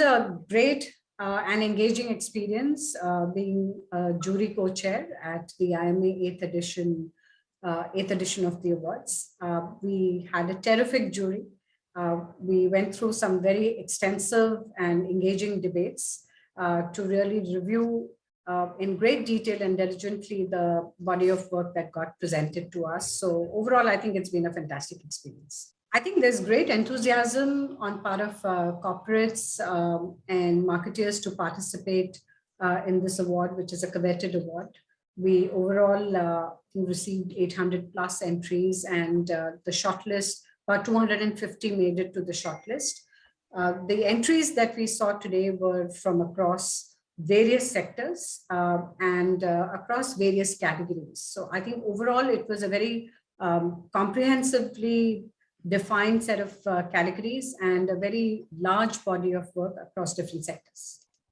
a great uh, and engaging experience uh, being a jury co-chair at the IMA 8th edition, uh, 8th edition of the awards. Uh, we had a terrific jury. Uh, we went through some very extensive and engaging debates uh, to really review in great detail and diligently the body of work that got presented to us. So overall, I think it's been a fantastic experience. I think there's great enthusiasm on part of uh, corporates um, and marketeers to participate uh, in this award, which is a coveted award. We overall uh, received 800 plus entries and uh, the shortlist, about 250 made it to the shortlist. Uh, the entries that we saw today were from across various sectors uh, and across various categories. So I think overall it was a very um, comprehensively defined set of uh, categories and a very large body of work across different sectors.